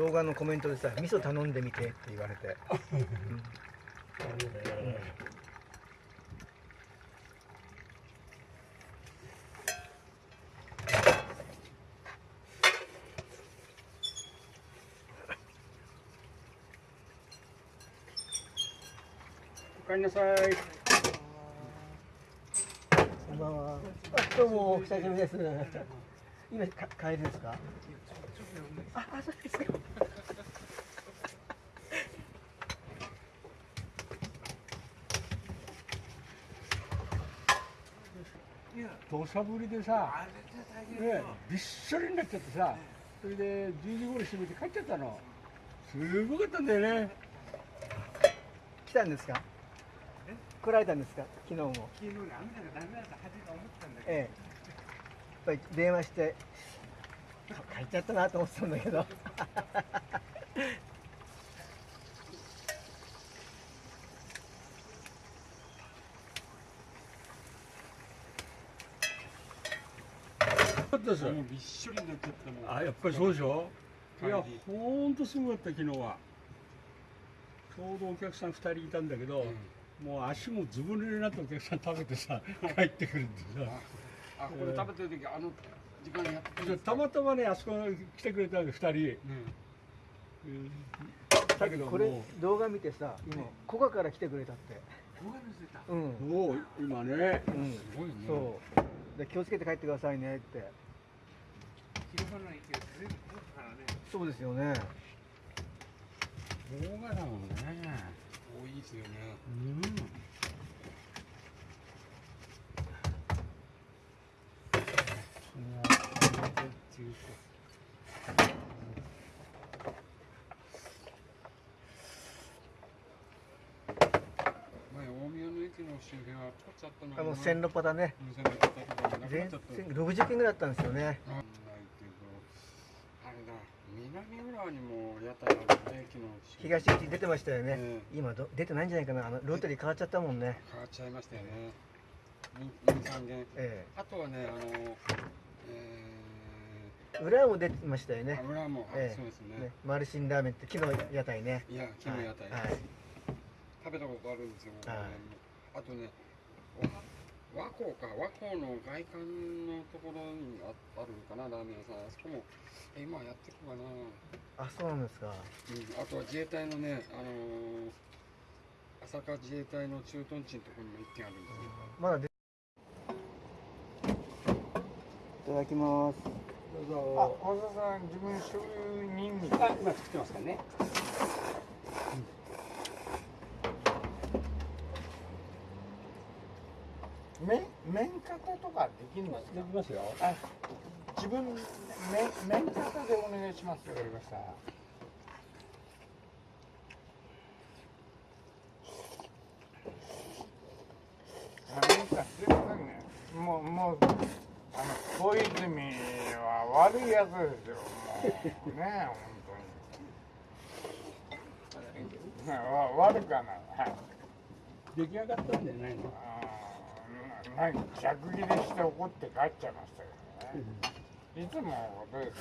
動画のコメントでさ味噌頼んでみてって言われて、うんおかえりなさい。こんばんは。あ、どうも、お久しぶりです。今、か、帰りですか？あ、あ、そうですか。土砂降りでさ、ね、びっしょりになっちゃってさ、それで10時頃閉めて帰っちゃったの。すごかったんだよね。来たんですか？来られたんですか？昨日も。昨日ね、雨だからダメだと初め思ったんだええ。やっぱり電話して。帰っちゃったなと思ってたんだけど。だったですよ。もうびっしょりになっちゃったもん。あ、やっぱりそうでしょ？いやほんとすごかった、昨日は。ちょうどお客さん2人いたんだけど、もう足もずぶ濡れになったお客さん食べてさ、帰ってくるんでさ。あ、これ食べてる時、あの時間にやってたまたまね、あそこ来てくれたんで、2人。ねうんだけどもこれ、動画見てさ、今、古賀から来てくれたって。動画載せた。うん。う、もう今ね、うん。すごいね。そう。で、気をつけて帰ってくださいねって。広がらないけど、全部からね、そうですよね。動画だもんね。多いですよね。うん。前、大宮の駅の周辺は取っちゃったのあの線路パタね。全っちゃった。然60件ぐらいあったんですよね。ないけど、あれだ、南浦和にも屋台あるね、駅の周辺東口出てましたよね。え今ど出てないんじゃないかな。あのロータリー変わっちゃったもんね。変わっちゃいましたよね。二三軒。えあとはね、あの、ええ。裏も出てましたよー、ね。油も、あええそうですね。ね、マルシンラーメンって木の屋台ね。いや、木の屋台、はい。食べたことあるんですよ。はいあとね、わ和光か、和光の外観のところにああるかな、ラーメン屋さん。あそこも、え今やってるかな。あ、そうなんですか。うん、あとは自衛隊のね、あのー、朝霞自衛隊の駐屯地のところにも一軒あるんですよ。まだ出。いただきます。どうあ、ぞ。小田さん、自分醤油にんにく。あ、今作ってますからね。麺、麺型とかできるんですか？でき。ますよ。あ、自分、麺、麺型でお願いします。わかりました。もう、もう、あの、小泉は悪いやつですよ。もうね、本当に。ねわ悪くはない。はい。出来上がったんじゃないの？あーなんか逆ギレして怒って帰っちゃいましたけどね。いつものことです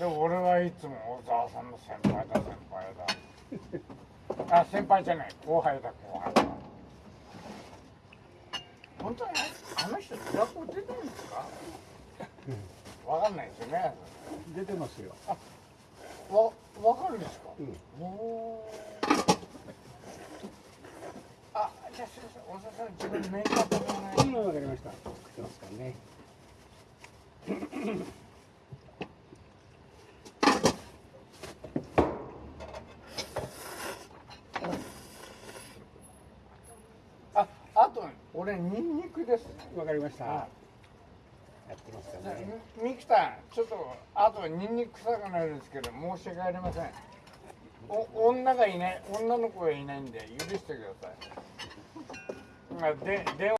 よね。で、俺はいつも小沢さんの先輩だ、先輩だ。あ、先輩じゃない、後輩だ、後輩だ。本当にあの人、学校出てるんですか？わかんないですよね。出てますよ。わ、わかるんですか？うん。おーあ、じゃあすいません、さん、自分メイクアップお願い今わかりました。作ってますからね。あ、あと、俺、ニンニクです。わかりました。はやってますかね。さん、ちょっと、あと、ニンニク臭くなるんですけど、申し訳ありません。お、女がいない、女の子がいないんで、許してください。あで、電話